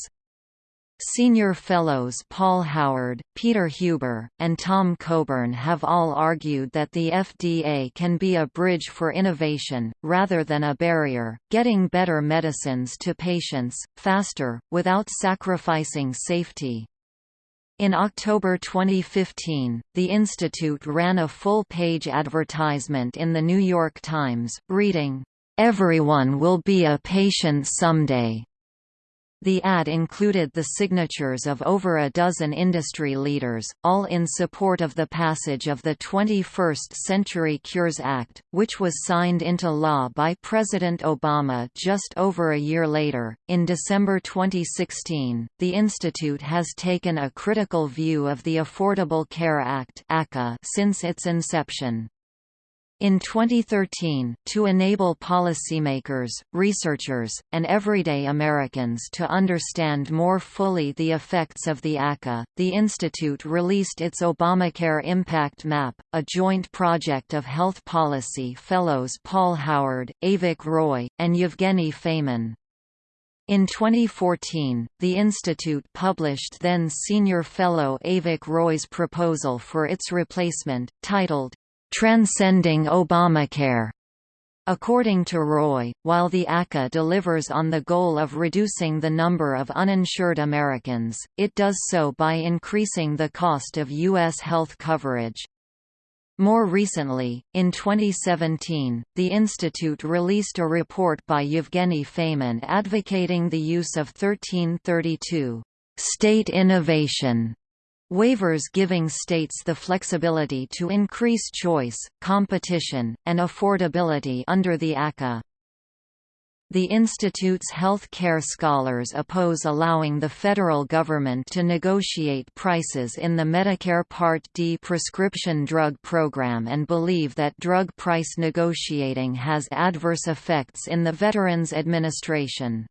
Senior fellows Paul Howard, Peter Huber, and Tom Coburn have all argued that the FDA can be a bridge for innovation, rather than a barrier, getting better medicines to patients, faster, without sacrificing safety. In October 2015, the Institute ran a full-page advertisement in The New York Times, reading, "'Everyone will be a patient someday' The ad included the signatures of over a dozen industry leaders, all in support of the passage of the 21st Century Cures Act, which was signed into law by President Obama just over a year later. In December 2016, the Institute has taken a critical view of the Affordable Care Act since its inception. In 2013, to enable policymakers, researchers, and everyday Americans to understand more fully the effects of the ACA, the Institute released its Obamacare Impact Map, a joint project of health policy fellows Paul Howard, Avik Roy, and Yevgeny Feyman. In 2014, the Institute published then senior fellow Avik Roy's proposal for its replacement, titled, Transcending Obamacare. According to Roy, while the ACA delivers on the goal of reducing the number of uninsured Americans, it does so by increasing the cost of U.S. health coverage. More recently, in 2017, the Institute released a report by Yevgeny Feyman advocating the use of 1332 state innovation Waivers giving states the flexibility to increase choice, competition, and affordability under the ACA. The Institute's health care scholars oppose allowing the federal government to negotiate prices in the Medicare Part D prescription drug program and believe that drug price negotiating has adverse effects in the Veterans Administration.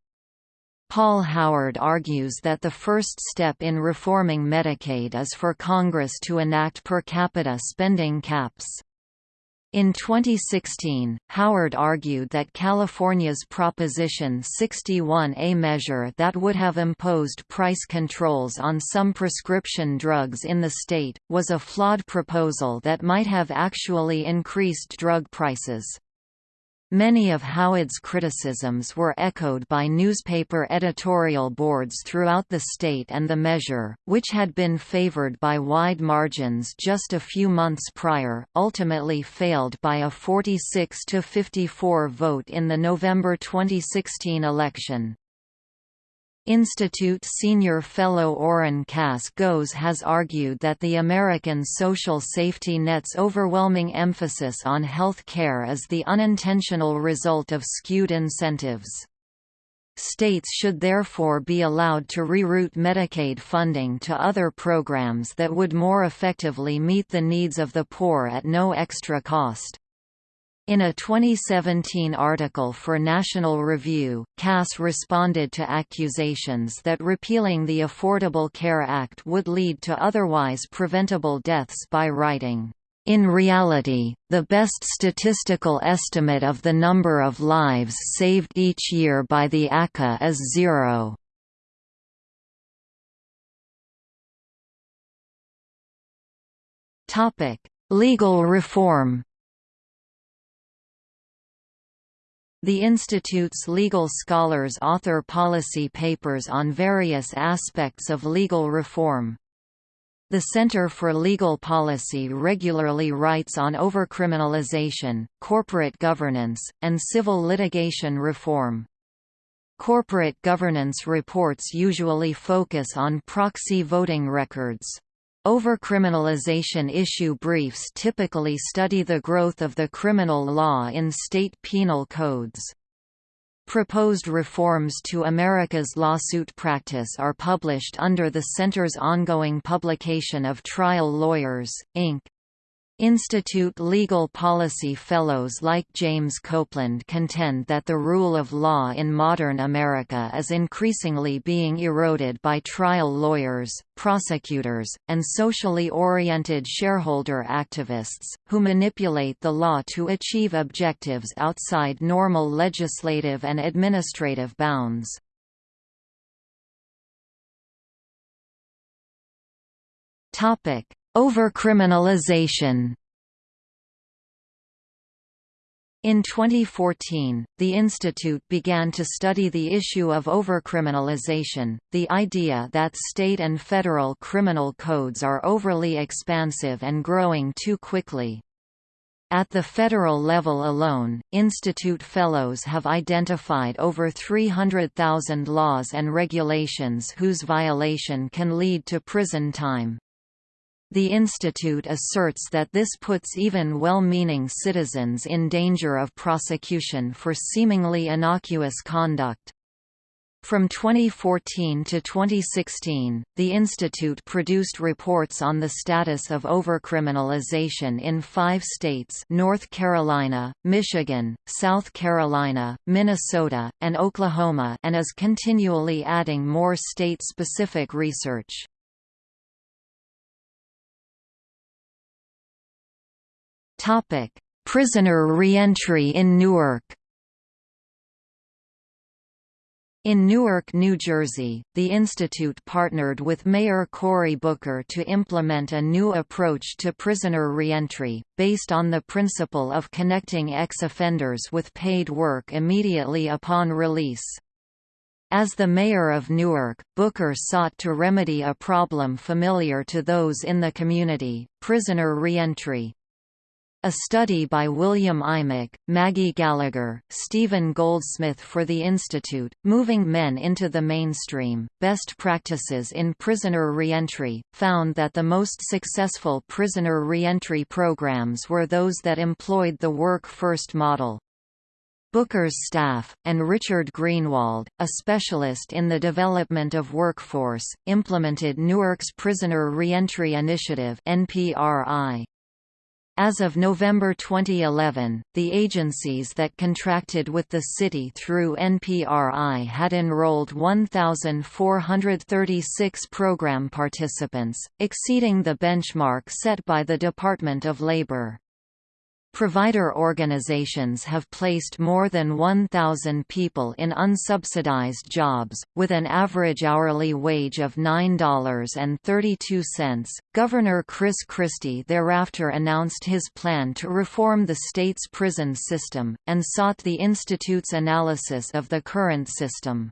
Paul Howard argues that the first step in reforming Medicaid is for Congress to enact per capita spending caps. In 2016, Howard argued that California's Proposition 61A measure that would have imposed price controls on some prescription drugs in the state, was a flawed proposal that might have actually increased drug prices. Many of Howard's criticisms were echoed by newspaper editorial boards throughout the state and the measure, which had been favored by wide margins just a few months prior, ultimately failed by a 46 to 54 vote in the November 2016 election. Institute senior fellow Oren Cass Goes has argued that the American social safety net's overwhelming emphasis on health care is the unintentional result of skewed incentives. States should therefore be allowed to reroute Medicaid funding to other programs that would more effectively meet the needs of the poor at no extra cost. In a 2017 article for National Review, Cass responded to accusations that repealing the Affordable Care Act would lead to otherwise preventable deaths by writing, "...in reality, the best statistical estimate of the number of lives saved each year by the ACA is zero." Legal reform The Institute's legal scholars author policy papers on various aspects of legal reform. The Center for Legal Policy regularly writes on overcriminalization, corporate governance, and civil litigation reform. Corporate governance reports usually focus on proxy voting records. Overcriminalization issue briefs typically study the growth of the criminal law in state penal codes. Proposed reforms to America's lawsuit practice are published under the Center's ongoing publication of Trial Lawyers, Inc. Institute legal policy fellows like James Copeland contend that the rule of law in modern America is increasingly being eroded by trial lawyers, prosecutors, and socially oriented shareholder activists, who manipulate the law to achieve objectives outside normal legislative and administrative bounds. Overcriminalization in 2014, the institute began to study the issue of overcriminalization, the idea that state and federal criminal codes are overly expansive and growing too quickly. At the federal level alone, Institute Fellows have identified over 300,000 laws and regulations whose violation can lead to prison time. The institute asserts that this puts even well-meaning citizens in danger of prosecution for seemingly innocuous conduct. From 2014 to 2016, the institute produced reports on the status of overcriminalization in five states North Carolina, Michigan, South Carolina, Minnesota, and Oklahoma and is continually adding more state-specific research. Prisoner reentry in Newark. In Newark, New Jersey, the institute partnered with Mayor Cory Booker to implement a new approach to prisoner reentry, based on the principle of connecting ex-offenders with paid work immediately upon release. As the mayor of Newark, Booker sought to remedy a problem familiar to those in the community, prisoner reentry. A study by William Imig, Maggie Gallagher, Stephen Goldsmith for the Institute, Moving Men into the Mainstream, Best Practices in Prisoner Reentry, found that the most successful prisoner reentry programs were those that employed the work-first model. Booker's staff, and Richard Greenwald, a specialist in the development of workforce, implemented Newark's Prisoner Reentry Initiative NPRI. As of November 2011, the agencies that contracted with the city through NPRI had enrolled 1,436 program participants, exceeding the benchmark set by the Department of Labor. Provider organizations have placed more than 1,000 people in unsubsidized jobs, with an average hourly wage of $9.32. Governor Chris Christie thereafter announced his plan to reform the state's prison system, and sought the Institute's analysis of the current system.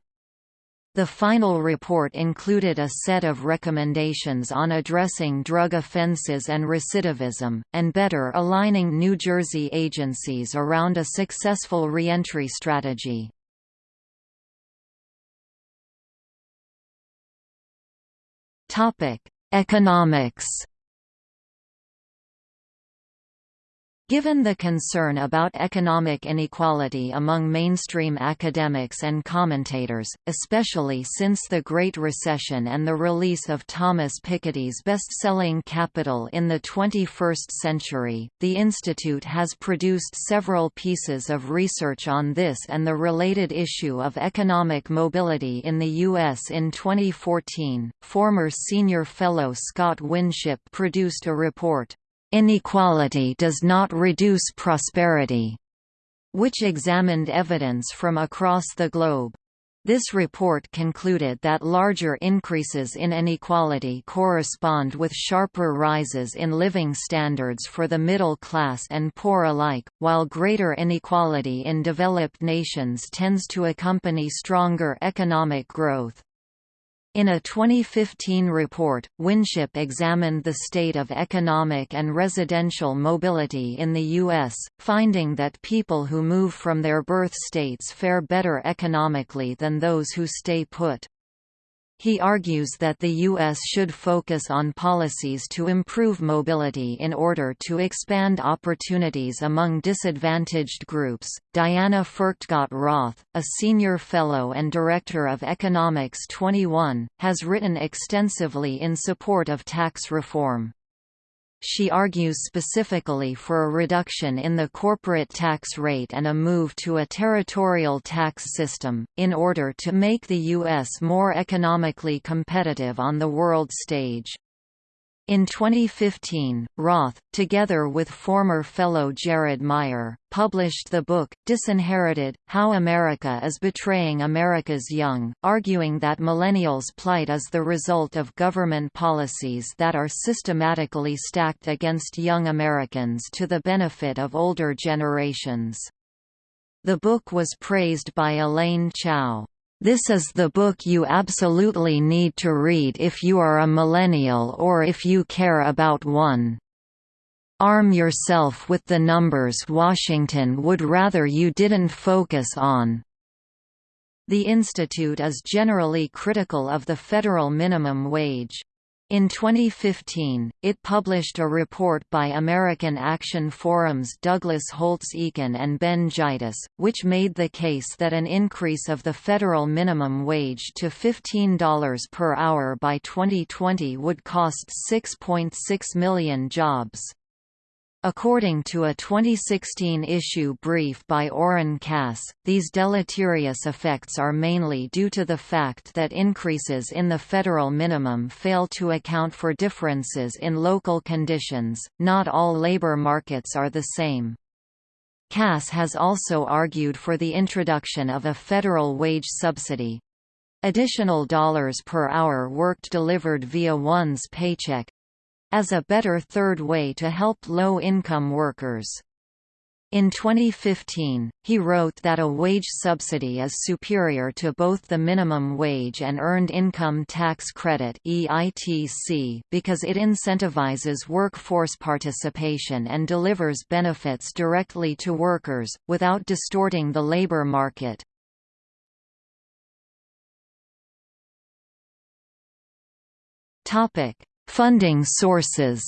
The final report included a set of recommendations on addressing drug offenses and recidivism, and better aligning New Jersey agencies around a successful reentry strategy. Economics Given the concern about economic inequality among mainstream academics and commentators, especially since the Great Recession and the release of Thomas Piketty's best-selling Capital in the 21st Century, the Institute has produced several pieces of research on this and the related issue of economic mobility in the U.S. in 2014. Former senior fellow Scott Winship produced a report, Inequality does not reduce prosperity, which examined evidence from across the globe. This report concluded that larger increases in inequality correspond with sharper rises in living standards for the middle class and poor alike, while greater inequality in developed nations tends to accompany stronger economic growth. In a 2015 report, Winship examined the state of economic and residential mobility in the U.S., finding that people who move from their birth states fare better economically than those who stay put. He argues that the U.S. should focus on policies to improve mobility in order to expand opportunities among disadvantaged groups. Diana Furchtgott Roth, a senior fellow and director of Economics 21, has written extensively in support of tax reform. She argues specifically for a reduction in the corporate tax rate and a move to a territorial tax system, in order to make the U.S. more economically competitive on the world stage. In 2015, Roth, together with former fellow Jared Meyer, published the book, Disinherited, How America is Betraying America's Young, arguing that millennials' plight is the result of government policies that are systematically stacked against young Americans to the benefit of older generations. The book was praised by Elaine Chao. This is the book you absolutely need to read if you are a millennial or if you care about one. Arm yourself with the numbers Washington would rather you didn't focus on. The Institute is generally critical of the federal minimum wage. In 2015, it published a report by American Action Forum's Douglas Holtz-Eakin and Ben Gitis, which made the case that an increase of the federal minimum wage to $15 per hour by 2020 would cost 6.6 million jobs. According to a 2016 issue brief by Oren Cass, these deleterious effects are mainly due to the fact that increases in the federal minimum fail to account for differences in local conditions, not all labor markets are the same. Cass has also argued for the introduction of a federal wage subsidy. Additional dollars per hour worked delivered via one's paycheck, as a better third way to help low-income workers. In 2015, he wrote that a wage subsidy is superior to both the minimum wage and earned income tax credit (EITC) because it incentivizes workforce participation and delivers benefits directly to workers, without distorting the labor market. Topic: Funding sources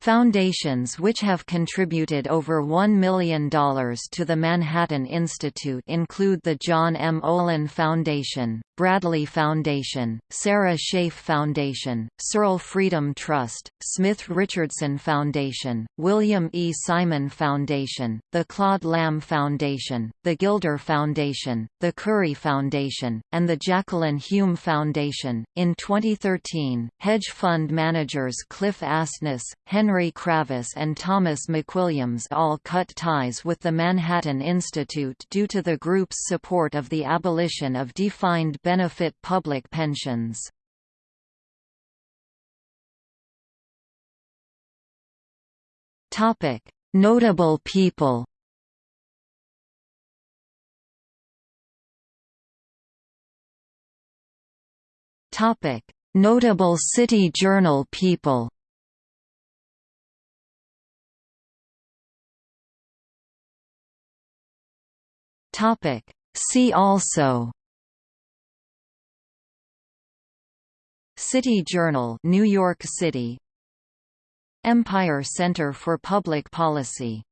Foundations which have contributed over $1 million to the Manhattan Institute include the John M. Olin Foundation, Bradley Foundation, Sarah Scaife Foundation, Searle Freedom Trust, Smith Richardson Foundation, William E. Simon Foundation, the Claude Lambe Foundation, the Gilder Foundation, the Curry Foundation, and the Jacqueline Hume Foundation. In 2013, hedge fund managers Cliff Asness, Henry Kravis, and Thomas McWilliams all cut ties with the Manhattan Institute due to the group's support of the abolition of defined benefit public pensions. Notable people Notable City Journal people See also City Journal New York City. Empire Center for Public Policy